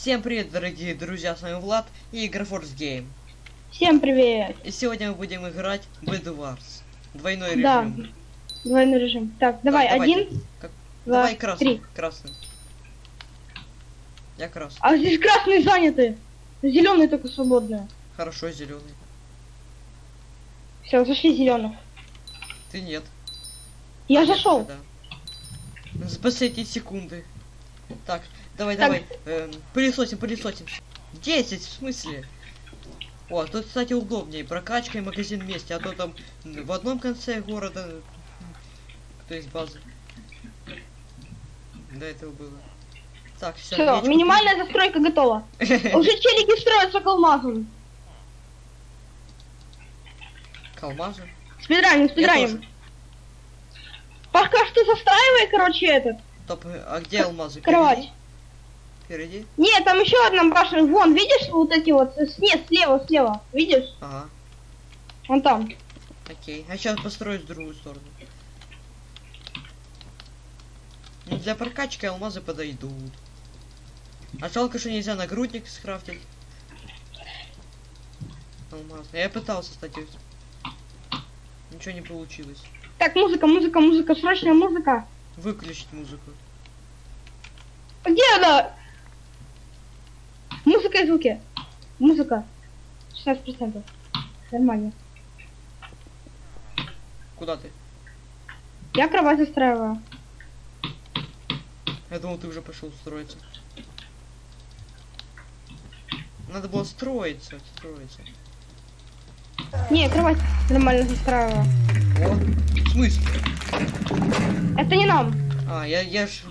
Всем привет, дорогие друзья, с вами Влад и Игрофорс Гейм. Всем привет. И сегодня мы будем играть в Wars. Двойной Да. режим. Двойной режим. Так, давай, давайте. один, Как- два, Давай красный. три. Красный. Я красный. А здесь красные заняты. Зеленые только свободные. Хорошо, зеленый. Все, зашли зеленых. Ты нет. Я зашел. да. За последние секунды. Так, давай, Так. давай. Эм, пылесосим, пылесосим. 10, в смысле? О, тут, кстати, удобнее. Прокачка и магазин вместе, а то там в одном конце города, то есть базы. До этого было. Так, все. Все, минимальная застройка готова. Уже челики строятся к алмазу. Спидраним, Я спидраним. тоже. Пока что застраивай, короче, этот. Топ, а где алмазы? Кровать. Впереди? Нет, там еще одна башня. Вон, видишь вот эти вот? Нет, слева, слева. Видишь? Ага, Вон там. окей. А сейчас построю с другую сторону. Ну, для прокачки алмазы подойдут. А жалко, что нельзя нагрудник скрафтить. Алмаз. Я пытался, кстати. Ничего не получилось. Так, музыка, музыка, музыка, срочная музыка. Выключить музыку. Где она? Музыка и звуки. Музыка. 16%. Нормально. Куда ты? Я кровать застраиваю. Я думал, ты уже пошел строиться. Надо было строиться, строиться. Не, кровать нормально застраиваю. О, в смысле? Это не нам. А, я, я ж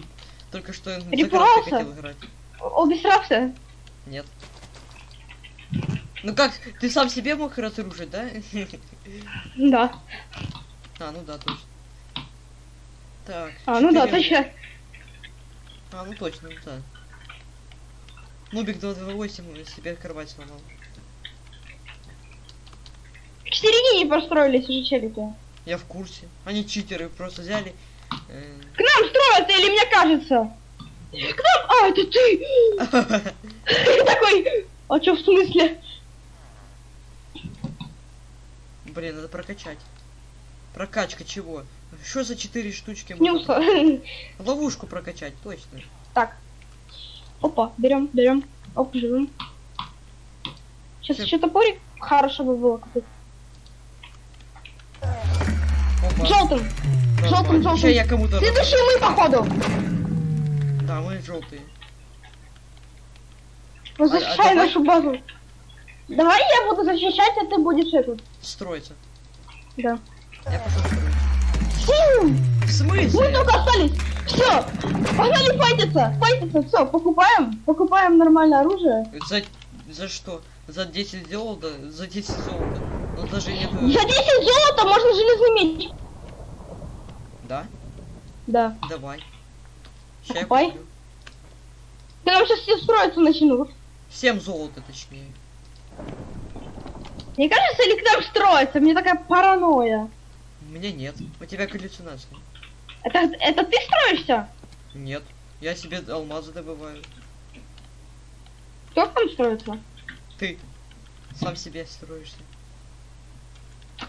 только что хотел играть. Обесрался? Нет. Ну как, ты сам себе мог разрушить, да? Да. А, ну да, точно. Так. А, ну да, четыре- точно. А, ну точно, ну да. Нубик 228 себе кровать сломал. К середине построились уже челики. Я в курсе. Они читеры просто взяли. э, К нам строятся, или мне кажется? К нам? А, это ты! Ты такой... А чё в смысле? Блин, надо прокачать. Прокачка чего? Что за четыре штучки? Снюса. Ловушку прокачать, точно. Так. Опа, берем, берем. Оп, живем. Сейчас Всё. еще топорик хорошо бы было купить. Опа. Желтым. Желтым, желтым. Ща я кому-то... Следующие мы, походу. Да, мы желтые. Вот А- а защищай давай- нашу базу. Давай я буду защищать, а ты будешь этот. Строиться. Да. Я пошел строить. В Мы смысле? только остались. Все. Погнали файтиться. Файтиться. Все, покупаем. Покупаем нормальное оружие. За, за что? За 10 золота? За 10 золота. Ну даже нет... За 10 золота можно железный меч. Да? Да. Давай. Ща я куплю. Нам сейчас все строиться начнут. 7 золота точнее. Мне кажется, или к нам строится? Мне такая паранойя. У меня нет. У тебя галлюцинации. Это, это ты строишься? Нет. Я себе алмазы добываю. Кто там строится? Ты сам себе строишься.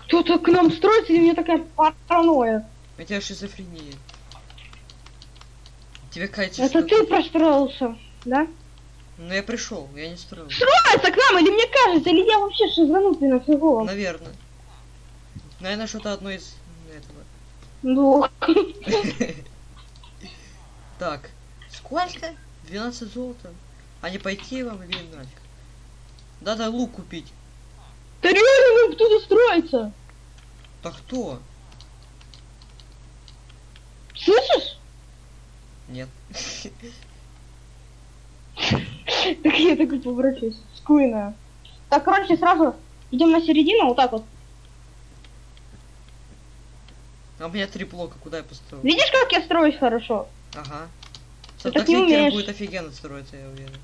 Кто-то к нам строится, и меня такая паранойя. У тебя шизофрения. Тебе кажется, Это ты простроился, да? Ну я пришел, я не строил. Строится к нам, или мне кажется, или я вообще шизанутый на голову? Наверное. Наверное, что-то одно из этого. Ну, Так, сколько? 12 золота. А не пойти вам или нафиг? Надо лук купить. да реально нам кто-то строится. Да кто? Слышишь? Нет. Так я такой поворачиваюсь. Скуйная. Так, короче, сразу идем на середину, вот так вот. А у меня три блока, куда я построю? Видишь, как я строюсь хорошо? Ага. Ты так не умеешь. будет офигенно строиться, я уверен.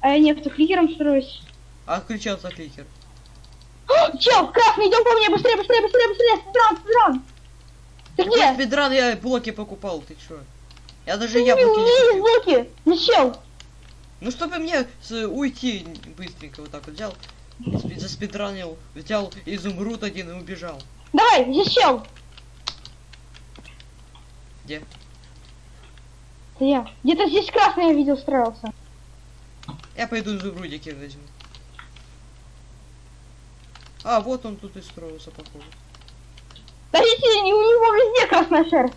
А я не автокликером строюсь. А отключил автокликер. О, Чел, красный, идем ко мне, быстрее, быстрее, быстрее, быстрее, спидран, спидран. Ты где? спидран я блоки покупал, ты чё? Я даже Ты яблоки не купил. блоки. Ну. Ну, чтобы мне с- уйти быстренько вот так вот взял, спи- заспидранил, взял изумруд один и убежал. Давай, здесь чел. Где? Это я. Где-то здесь красный я видел строился. Я пойду изумрудики возьму. А, вот он тут и строился, походу. Подождите, у него везде красная шерсть.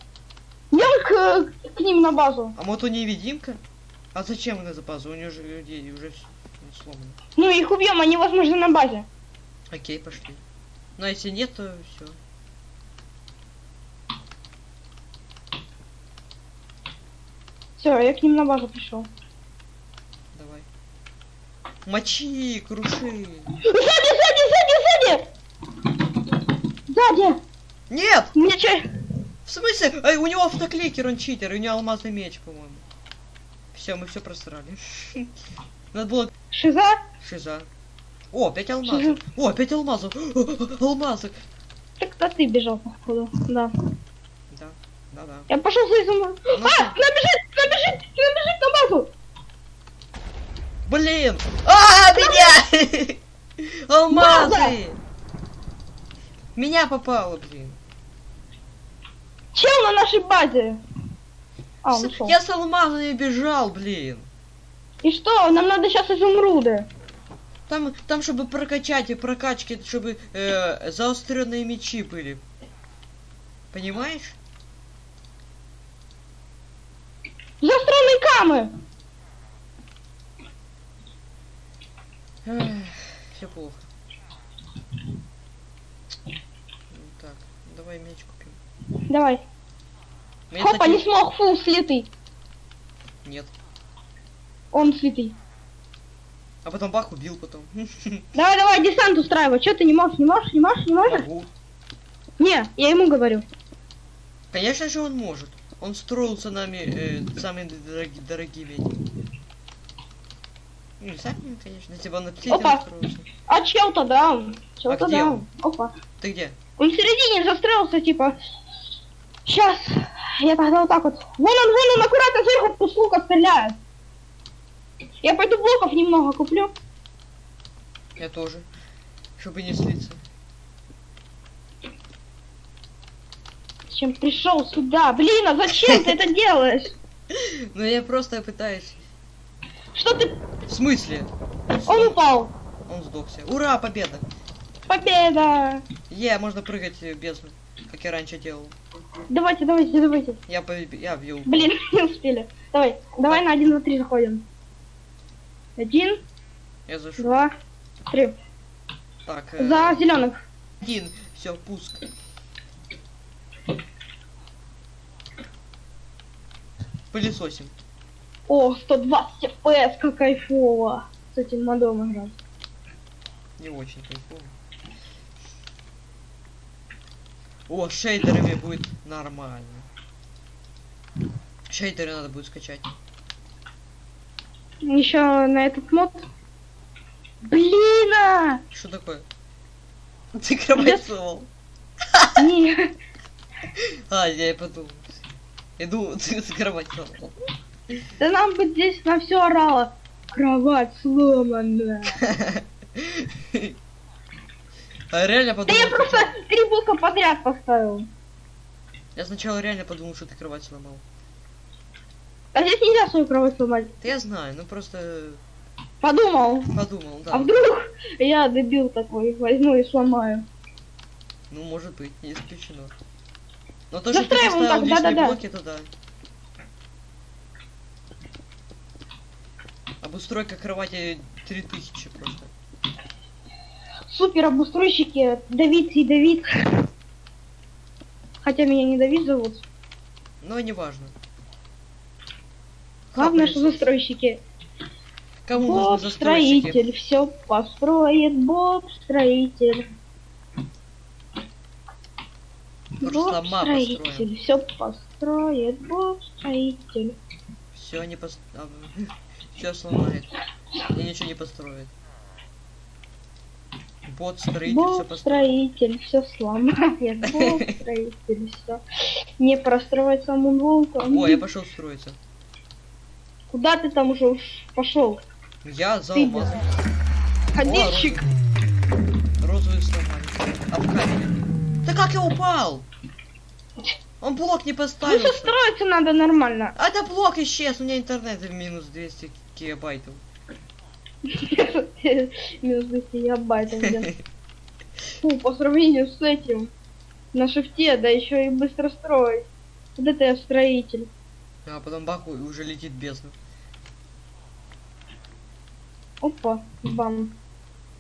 Идем к, к ним на базу. А вот у невидимка? А зачем она за базу? У нее же людей уже все сломано. Ну, их убьем, они, возможно, на базе. Окей, пошли. Ну, а если нет, то все. Все, я к ним на базу пришел. Давай. Мочи, круши. Сзади, сзади, сзади, сзади! Сзади! Нет! Че? В смысле? Эй, у него автокликер, он читер, у него алмазный меч, по-моему. Все, мы все просрали. Надо было Шиза? шиза. О, опять алмазов. О, опять алмазов. Алмазы. Так кто ты бежал, походу. Да. Да, да, да. Я пошел за изумрудом. Ну, А, набежит, набежит, набежит на базу. Блин! А, меня! Алмазы! Меня попало, блин. Чел на нашей базе. А, он С- ушел. Я с алмазами бежал, блин. И что? Нам надо сейчас изумруды. Там, там, чтобы прокачать и прокачки, чтобы э, заостренные мечи были. Понимаешь? Заостренные камы. Все плохо. Ну, Так, давай меч купим. Давай. Мне, Хопа, кстати, не смог, фу, слитый. Нет. Он слитый. А потом бах убил потом. Давай, давай, десант устраивай. Че ты не можешь, не можешь, не можешь, не можешь? Могу. Не, я ему говорю. Конечно же он может. Он строился нами э, самыми дороги- дорогими этими. Ну, не самими, конечно, если бы он на Опа. строился. А чел-то даун. Чел-то А даун. Опа. Ты где? Он в середине застроился, типа. Сейчас. Я тогда вот так вот. Вон он, вон он, аккуратно сверху с лука стреляет. Я пойду блоков немного куплю. Я тоже. Чтобы не слиться. Зачем пришел сюда? Блин, а зачем ты это делаешь? Ну я просто пытаюсь. Что ты... В смысле? Он упал. Он сдохся. Ура, победа! Победа! Е, можно прыгать без, как я раньше делал. Давайте, давайте, давайте. Я побе- я бил. Блин, не успели. Давай, давай на один, два, три заходим. Один, Я зашел. два, три. Так, э, За зеленых. один. Все, пуск. Пылесосим. О, 120 FPS, как кайфово. С этим модом играть. Не очень кайфово. О, шейдерами будет нормально. Шейдеры надо будет скачать. Еще на этот мод. Блин! а! Что такое? Ты кровать сунул. Не, А, я и подумал. Иду, ты с кровать сунул. да нам бы здесь на все орало. Кровать сломана. А реально Да подумал. я что просто три блока подряд поставил. Я сначала реально подумал, что ты кровать сломал. А здесь нельзя свою кровать сломать. Да я знаю, ну просто Подумал. подумал, да. А вдруг я дебил такой, возьму и сломаю. Ну, может быть, не исключено. Но то, что ты поставил так, лишние да-да-да. блоки, то да. Обустройка кровати 3000 просто. Супер обустройщики Давид и Давид. Хотя меня не Давид зовут. Но не важно. Главное, что застройщики. Кому Боб нужны застройщики? строитель все построит, Боб строитель. Боб строитель все построит, Боб строитель. Все не пост... Все сломает. И ничего не построит. Бот строитель построит. строитель все сломает, Боб строитель все не простроит саму волку. О, я пошел строиться. Куда ты там уже уж пошел? Я за алмазом. Ходильщик. Розовый сломали. А в. Да как я упал? Он блок не Ну поставил. что строиться надо нормально. А это блок исчез, у меня интернет в минус 200 гигабайтов. Минус 200 гигабайтов, блин. Фу, по сравнению с этим. На шифте, да еще и быстро строить. Вот это я строитель. А потом баху и уже летит бездна. Опа, бам.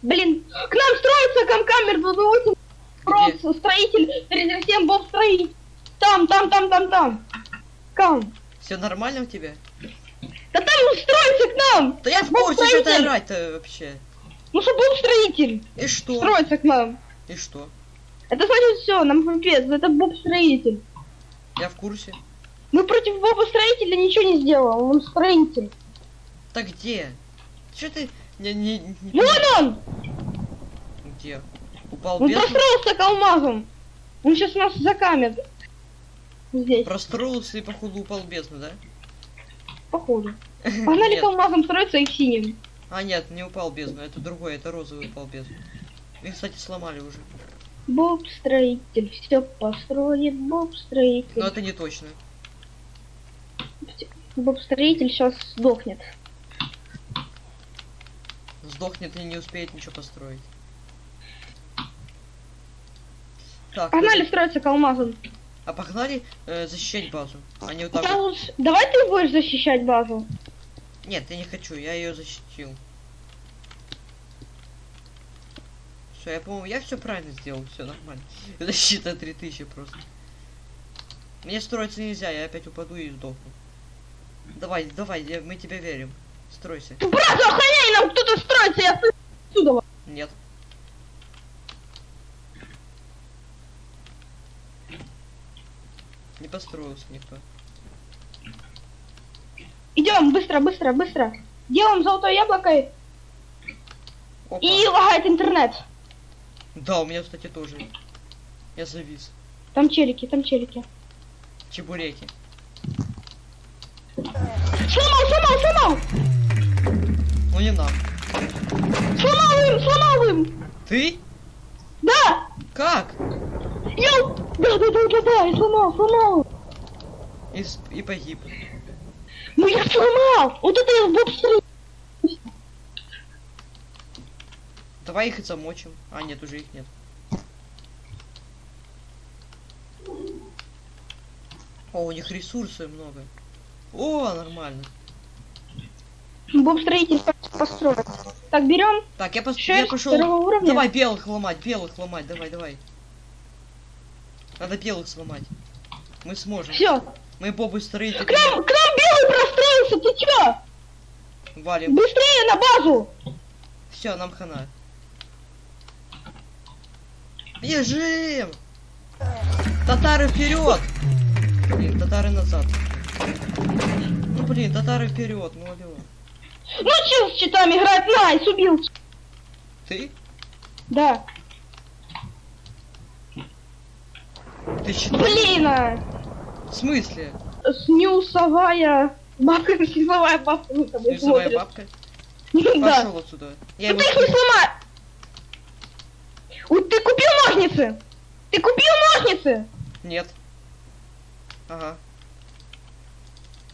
Блин, к нам строится Камкамер 228. Просто строитель 37 Боб строитель. Там, там, там, там, там. Кам. Все нормально у тебя? Да там он строится к нам. Да я в курсе, что ты орать-то вообще. Ну что Боб строитель. И что? Строится к нам. И что? Это значит все, нам пипец, это Боб строитель. Я в курсе. Мы против Боба строителя ничего не сделал, он строитель. Так где? Че ты не, не, не- Вот он! Где? Упал Он простроился к алмазам. Он сейчас нас закамет. Здесь, Простроился и походу упал бездну, да? Походу. Погнали к алмазам строиться и к синим. А нет, не упал бездну, это другой, это розовый упал бездну. Их, кстати, сломали уже. Боб строитель, все построит, Боб Но строитель. это не точно. Боб строитель сейчас сдохнет. Сдохнет и не успеет ничего построить. Так, Погнали ну, строиться к алмазам. А погнали э, защищать базу. А не вот так вот. Давай ты будешь защищать базу. Нет, я не хочу, я ее защитил. Все, я по-моему, я все правильно сделал, все нормально. Защита 3000 просто. Мне строиться нельзя, я опять упаду и сдохну. Давай, давай, я- мы тебе верим. Стройся. Брат, охраняй, нам кто-то строится, я отсюда. Нет. Не построился никто. Идем, быстро, быстро, быстро. Делаем золотое яблоко и Опа. и лагает интернет. Да, у меня, кстати, тоже. Я завис. Там челики, там челики. Чебуреки. Сломал, сломал, сломал! Ну не нам. Сломал им, сломал им! Ты? Да! Как? Йоу! Да, да, да, да, да, я сломал, сломал! И, и погиб. Ну я сломал! Вот это я в боб строитель. Давай их и замочим. А, нет, уже их нет. О, у них ресурсы много. О, нормально. Боб строитель построить. Так, берем Так, я, пос... я пошел. Давай белых ломать, белых ломать, давай, давай. Надо белых сломать. Мы сможем. Все. Мы бобы строители. К нам, к нам белый простроился, ты чё? Валим. Быстрее на базу! Все, нам хана. Бежим! Татары вперед! Блин, татары назад. Ну блин, татары вперед, ну алло. Ну чё с читами играть? Nice, убил. Ты? Да. Ты считаешь? Блин, а. В смысле? снюсовая бабка, снюсовая бабка Рисовая смотрит. бабка? Да. Пошел отсюда. Я Ну ты их не сломай! Ой, ты купил ножницы? Ты купил ножницы? Нет. Ага.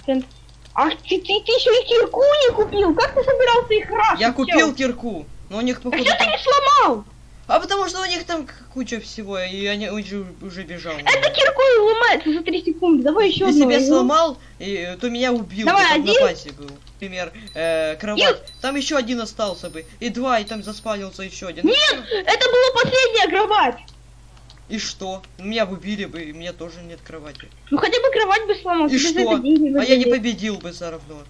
Блин, Ах, ты, ты, ты еще и кирку не купил? Как ты собирался их раз? Я купил кирку, но у них А походу... что ты не сломал? А потому что у них там куча всего, и они уже, уже бежал. Это кирку и ломается за 3 секунды. Давай еще Ты одну. себя игру. сломал, и, то меня убил. Давай, ты один. на базе был. Например, э, кровать. Там еще один остался бы. И два, и там заспавнился еще один. И Нет, это была последняя кровать. И что? Меня бы убили бы, и у меня тоже нет кровати. Ну хотя бы кровать бы сломал. И что? А я не победил бы все равно.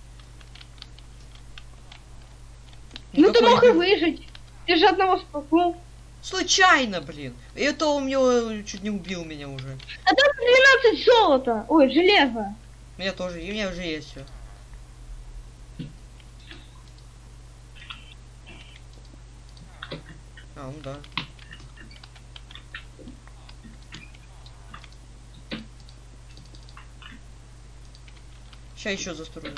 Ну ты Никакой мог и выжить. Ты же одного спахнул. Случайно, блин. Это он мне чуть не убил меня уже. А там 12 золота. Ой, железо. У меня тоже, и у меня уже есть все. А, ну да. Сейчас еще застрою.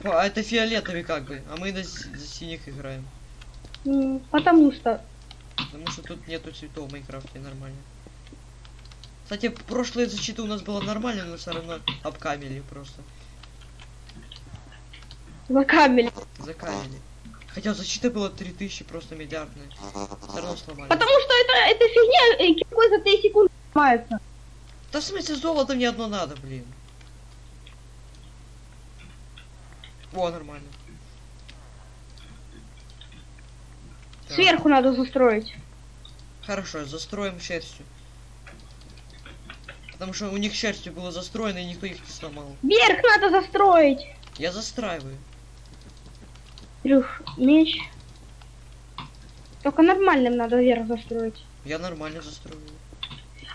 Типа, а это фиолетовый как бы, а мы на синих играем. Потому что... Потому что тут нету цветов в Майнкрафте нормально. Кстати, прошлая защита у нас была нормальная, но все равно обкамили просто. Закамели. Закамили. Хотя защита была 3000 просто миллиардная. Все равно сломали. Потому что это, это фигня, э, киркой за 3 секунды снимается. Да в смысле золото мне одно надо, блин. О, нормально. Так, Сверху надо застроить. Хорошо, застроим шерстью. Потому что у них шерстью было застроено, и никто их не сломал. Вверх надо застроить. Я застраиваю. Трюх, меч. Только нормальным надо вверх застроить. Я нормально застрою.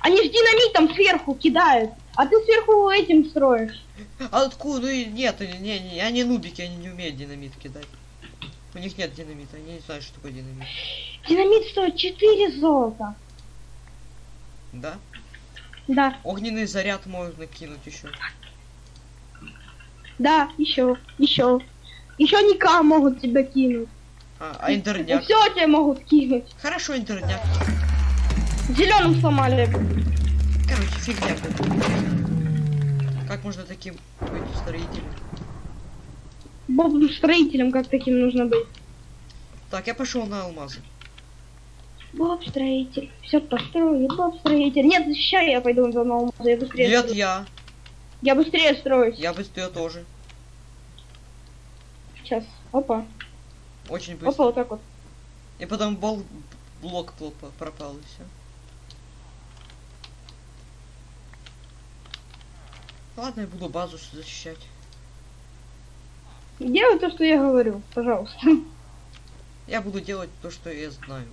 Они ж динамитом сверху кидают, а ты сверху этим строишь. А откуда? Ну нет, не, не, они нубики, они не умеют динамит кидать. У них нет динамита, они не знают, что такое динамит. Динамит стоит 4 золота. Да? Да, Огненный заряд можно кинуть еще. да, еще, еще. Еще Ника могут тебя кинуть. А, а интерняк? Все тебя могут кинуть. Хорошо, интерняк. Зеленым сломали. Короче, фигня. Как можно таким быть строителем? Бобом строителем как таким нужно быть. Так, я пошел на алмазы. Боб строитель. Все построит, Боб строитель. Нет, защищай, я пойду за новым. Я быстрее. Нет, строю. я. Я быстрее строюсь. Я быстрее тоже. Сейчас. Опа. Очень быстро. Опа, вот так вот. И потом бол... блок пропал и все. Ладно, я буду базу защищать. Делай то, что я говорю, пожалуйста. Я буду делать то, что я знаю.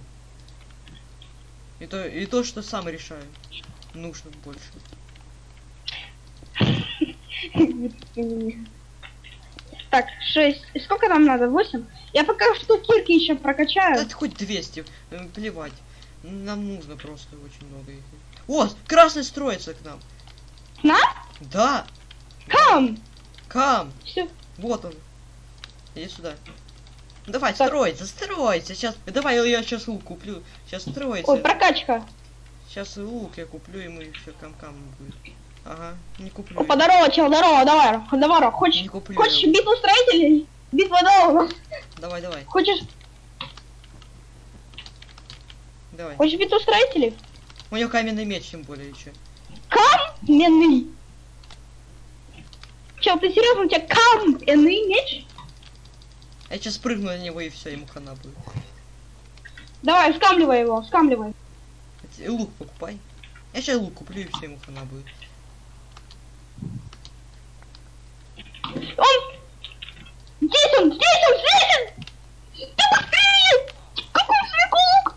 И то, и то, что сам решаю. Нужно больше. Так, 6. Сколько нам надо? 8? Я пока что кирки еще прокачаю. Ты хоть 200, э, плевать. Нам нужно просто очень много их. О, красный строится к нам. К нам? Да, Кам! кам, Все. вот он. Иди сюда. Давай, Так. строится, строится. Сейчас, давай я сейчас лук куплю. Сейчас строится. Ой, прокачка. Сейчас лук я куплю, и мы все кам-кам будет. Ага, не куплю. Опа, здорово, чел, здорово, давай, давай, хочешь, Не куплю. хочешь я. битву строителей? Битва дома. Давай, давай, Хочешь, давай. хочешь битву строителей? У него каменный меч, тем более еще. Каменный. Чел, ты серьезно, у тебя каменный меч? Я сейчас прыгну на него и все, ему хана будет. Давай, скамливай его, скамливай. И лук покупай. Я сейчас лук куплю и все, ему хана будет. Он... Здесь он, здесь он, здесь он! Ты быстрее! Какой свеколук?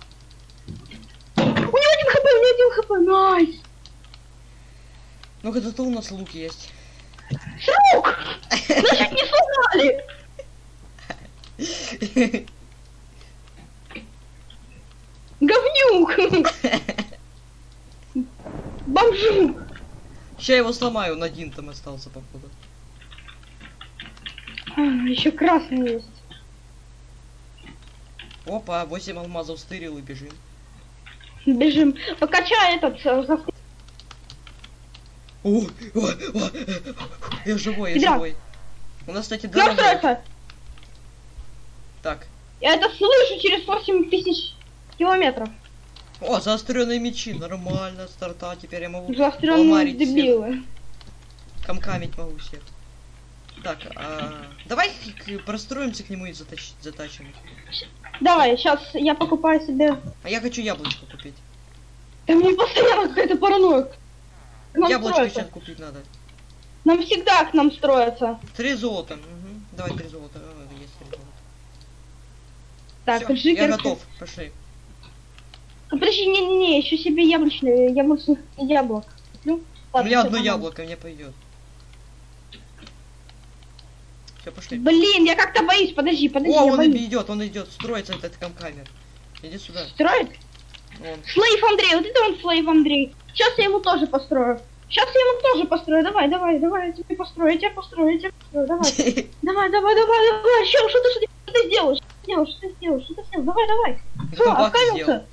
У него один хп, у него один хп, найс! Ну когда-то у нас лук есть. Срок! Значит, не сломали! Говнюк! Бомжук! Сейчас его сломаю, он один там остался, походу. Еще красный есть. Опа, 8 алмазов стырил и бежим. Бежим. Покачай этот... э, за- О, о, о, я живой, я Иди. живой. У нас, кстати, Нам дорога. Строится! Так. Я это слышу через 8 тысяч километров. О, заостренные мечи, нормально, старта, теперь я могу Заостренные ломарить всех. дебилы. Камкамить могу всех. Так, а, давай простроимся к нему и затач- затачим. Давай, сейчас я покупаю себе... А я хочу яблочко купить. Да мне постоянно какая-то паранойя. Нам Яблочко строятся. сейчас купить надо. Нам всегда к нам строятся. Три золота. мгм. Давай три золота. А, есть три золота. Так, Всё, жикерки. я готов. Пошли. А, Подожди, не-не-не, еще себе яблочные, яблочных яблок. Ну, У меня одно яблоко, мне пойдет. Все, пошли. Блин, я как-то боюсь, подожди, подожди, О, он боюсь. идет, он идет, строится этот камкамер. Иди сюда. Строит? Он. Слейв Андрей, вот это он Слейв Андрей. Сейчас я ему тоже построю. Сейчас я ему тоже построю. Давай, давай, давай, я тебе построю, я тебе построю, я тебе построю. Давай, давай, давай, давай, давай. Ты, что ты, что ты сделаешь? Что сделаешь? Что ты сделаешь? Что ты сделаешь? Давай, давай. Сделал? оставился.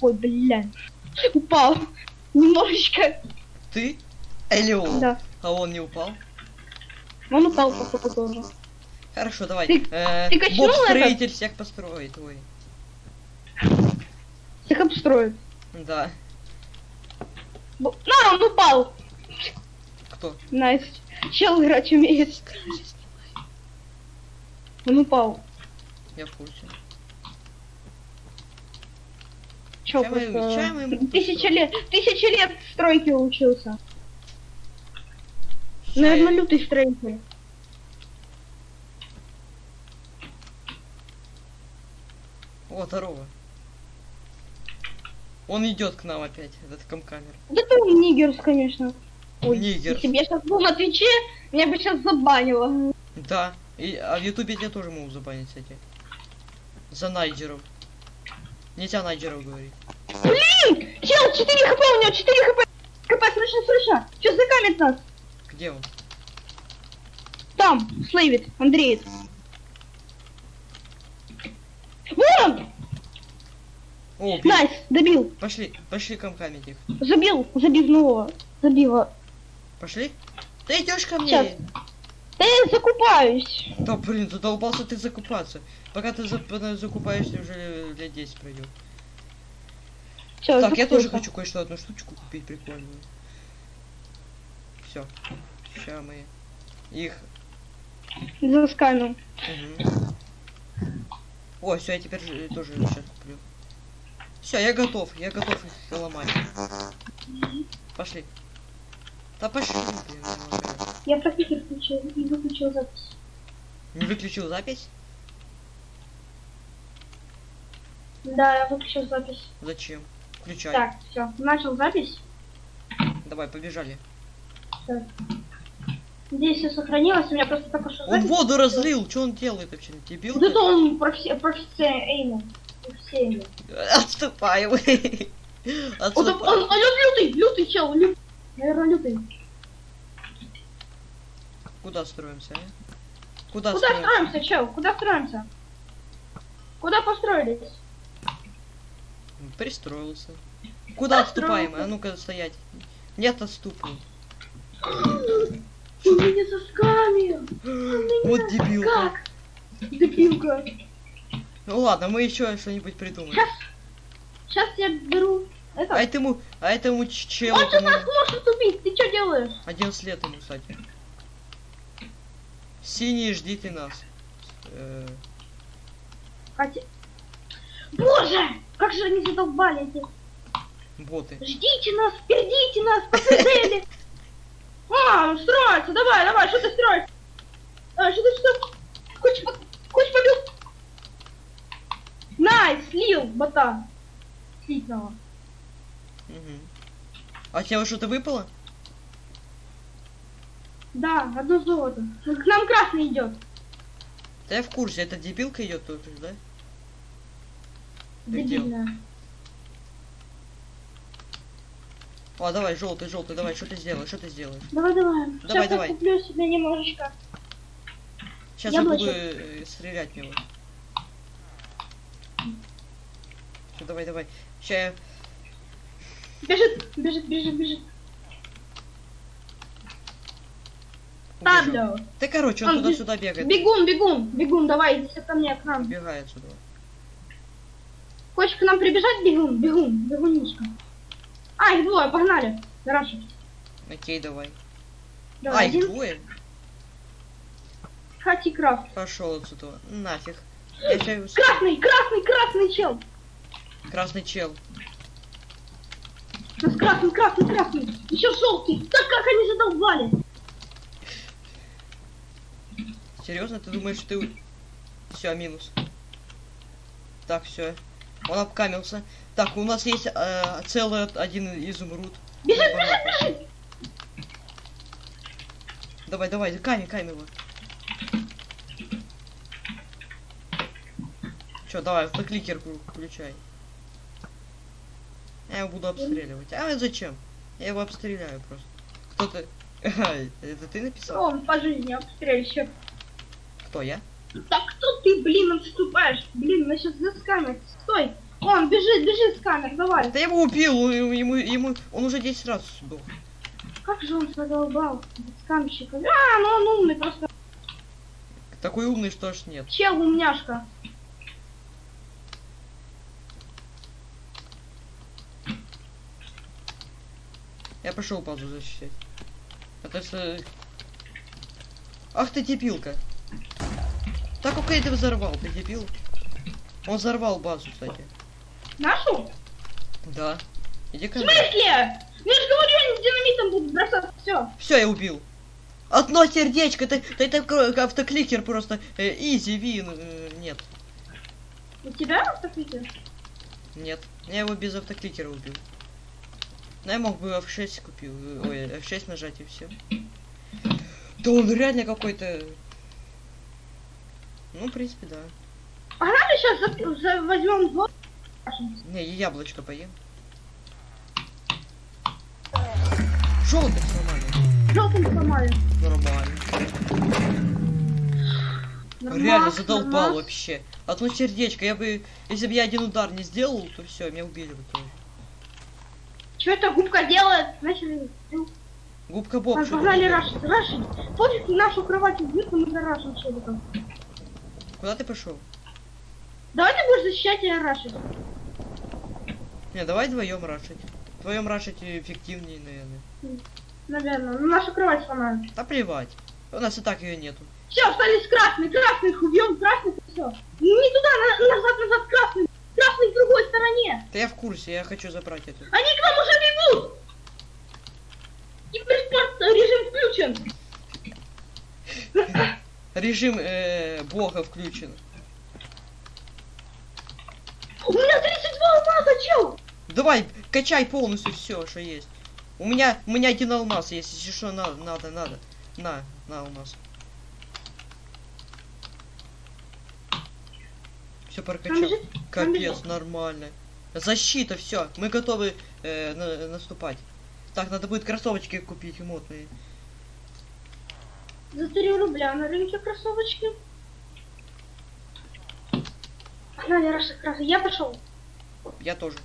Ой, блядь. Упал. Немножечко. Ты? Или он? Да. А он не упал? Он упал, походу, тоже. Хорошо, давай. Ты- Э, ты качнул Боб это? строитель всех построит, ой. Всех обстроит. Да. Бо- На, он упал. Кто? Nice. Чел играть умеет. Он упал. Я в курсе. Чел Ща мы- просто... мы Тысяча лет, тысяча лет в стройке учился. Ща Наверное, лютый строитель. О, здорово. Он идет к нам опять, этот камкамер. Да ты нигерс, конечно. Ой, Нигер. Если бы я сейчас был на Твиче, меня бы сейчас забанило. Да. И, а в Ютубе тебя тоже могут забанить, кстати. За Найджеров. Нельзя Найджеров говорить. Блин! Чел, 4 хп, у него 4 хп. хп, срочно, срочно. Что закамит нас? Где он? Там, слейвит, Андрей. Вон! О. Найс, добил. Пошли, пошли камкамить их. Забил, забивного. Забила. Пошли? Ты идешь ко мне? Сейчас. Я закупаюсь. Да блин, задолбался ты закупаться. Пока ты за- закупаешься, уже лет 10 пройдет. Все, Так, я тоже хочу кое-что одну штучку купить прикольную. Все. Сейчас мы их. Засканил. Мгм. О, все, я теперь же- тоже сейчас куплю. Все, я готов, я готов их ломать. Пошли. Да пошли, блин, я профитер включил и выключил запись. Не выключил запись? Да, я выключил запись. Зачем? Включай. Так, все, начал запись. Давай, побежали. Здесь все сохранилось, у меня просто только что Он воду разлил, что он делает вообще? Дебил? Вот это он профи- профессиональный. Профессиональный. Отступай, вы. Он, он, Отступай. он, лютый, лютый чел, лютый. Наверное, лютый. Куда строимся, а? Куда, Куда строимся? строимся, чел? Куда строимся? Куда построились? Пристроился. Куда отступаем? А ну-ка стоять. Нет отступу. Он меня заскамил. Вот дебил. Как? Дебилка. Ну ладно, мы еще что-нибудь придумаем. Сейчас. Сейчас я беру это. А этому, а этому ч- челу, Он сейчас нас может убить. Ты что делаешь? 11 лет ему, кстати. Синие, ждите нас. Э, Хотя... Боже! Как же они задолбали эти. боты. Ждите нас, впередите нас, по цели. А, строится, давай, давай, что ты строишь? А, что ты что? Хочешь, хочешь побил? Найс, слил, бота. Слитного. Мгм. А тебе что-то выпало? Да, одно золото. К нам красный идет. Да я в курсе, эта дебилка идет тоже, да? Дебильная. О, давай, желтый, желтый, давай, что ты сделаешь, что ты сделаешь? Давай, давай. Давай, Сейчас давай. я куплю себе немножечко. Сейчас я буду э, стрелять в него. Всё, давай, давай. Сейчас я... Бежит, бежит, бежит, бежит. Табло. Да короче, он Он туда-сюда бегает. Бегун, бегун, бегун, давай, иди ко мне, к нам. Убегает сюда. Хочешь к нам прибежать, бегун, бегун, бегунишка. А, их двое, погнали. Раша. Окей, давай. Давай, а, их один. двое? Хати крафт. Пошел отсюда. Нафиг. Я. Красный, красный, красный чел. Красный чел. Красный, красный, красный. Еще желтый. Так как они задолбали. Серьезно, ты думаешь, ты... Все, минус. Так, все. Он обкамился. Так, у нас есть э, целый один изумруд. Бежит, бежит, бежит. Давай, давай, камень, камень его. Че, давай, автокликер включай. Я его буду обстреливать. А зачем? Я его обстреляю просто. Ай, Это ты написал? Он по жизни обстрельщик. Кто я? Так кто ты, блин, отступаешь? Блин, нас сейчас заскамят. Стой! Он, бежит, бежит сканер, давай. Да я его убил, ему, ему, он уже 10 раз сдох. Как же он задолбал, скамщика. А, ну он умный, просто Такой умный, что аж нет. чел умняшка. Пошел базу защищать. Это что... Ах ты дебилка. Так как ты взорвал, ты дебил? Он взорвал базу, кстати. Нашу? Да. Иди ко В смысле? Я же говорю, они с динамитом будут бросаться. Все. Все, я убил. Одно сердечко, ты, ты, это кро- автокликер просто. Э, изи, вин. э, нет, У тебя автокликер? нет. Я его без автокликера убил. Ну, я мог бы F6 купил. Ой, F6 нажать и все. Да он реально какой-то. Ну, в принципе, да. Погнали сейчас за, за- возьмем двор. Не, я яблочко поем. Желтый сломали. Желтым сломали. Нормально. Нормас, Реально задолбал нормас. вообще. Одно сердечко, я бы. Если бы я один удар не сделал, то все, меня убили бы тоже. Что это губка делает? Начали. Ну, Губка Боб. погнали рашить. Рашить. Пофиг, нашу кровать убьют, но мы зарашим челиком. Куда ты пошел? Давай ты будешь защищать и рашить. Не, давай вдвоем рашить. Вдвоем рашить эффективнее, наверное. Наверное. Ну, нашу кровать сломают. Да плевать. У нас и так ее нету. Все, остались красные. Красных убьем, красных и все. Не туда, на- назад, назад, красный. Красный в другой стороне. Да я в курсе, я хочу забрать эту. Они к нам уже бегут. Киберспорт режим включен. Режим э, бога включен. У меня 32 алмаза, чел. Давай, качай полностью все, что есть. У меня, у меня один алмаз есть, если что, надо, надо, надо. На, на алмаз. Все прокачал. Капец, нормально. Защита, все, мы готовы э, на- наступать. Так, надо будет кроссовочки купить модные. За 3 рубля на рынке кроссовочки. Погнали, Раша, красный. Я пошел. Я тоже.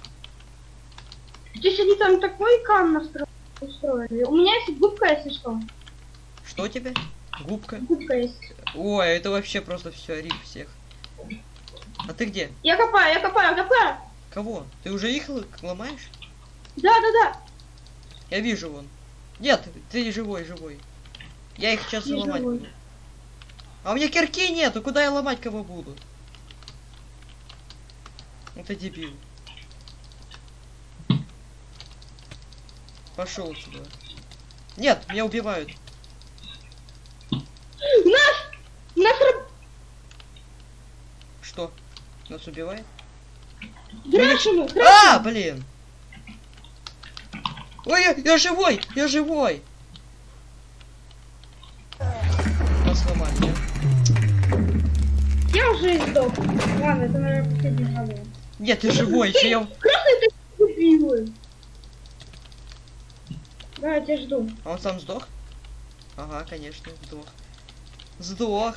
Здесь они там такой кам настро- устроили. У меня есть губка, если что. Что у тебя? Губка? Губка есть. Ой, это вообще просто все, рип всех. А ты где? Я копаю, я копаю, копаю. Кого? Ты уже их ломаешь? Да, да, да. Я вижу вон. Нет, ты живой, живой. Я их сейчас Я ломать живой. буду. А у меня кирки нету, куда я ломать кого буду? Это дебил. Пошел сюда. Нет, меня убивают. Нас! Нас раб- Что? Нас убивает? Грашину, А, блин! Ой, я, я живой! Я живой! Сломали, да? Я уже сдох. Ладно, это, наверное, последний жалоб. Нет, ты живой, я... Красный ты тупивый. Да, я тебя жду. А он сам сдох? Ага, конечно, сдох. Сдох.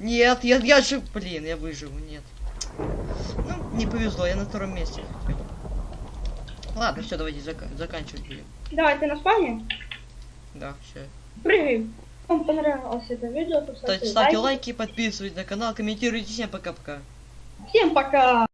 Нет, я, я жив... Блин, я выживу, нет. Ну, не повезло, я на втором месте. Ладно, все, давайте зака- заканчивать будем. Давай, ты на спавне? Да, все. Прыгай. Вам понравилось это видео, то Ставьте, ставьте лайки, подписывайтесь на канал, комментируйте. Всем пока-пока. Всем пока!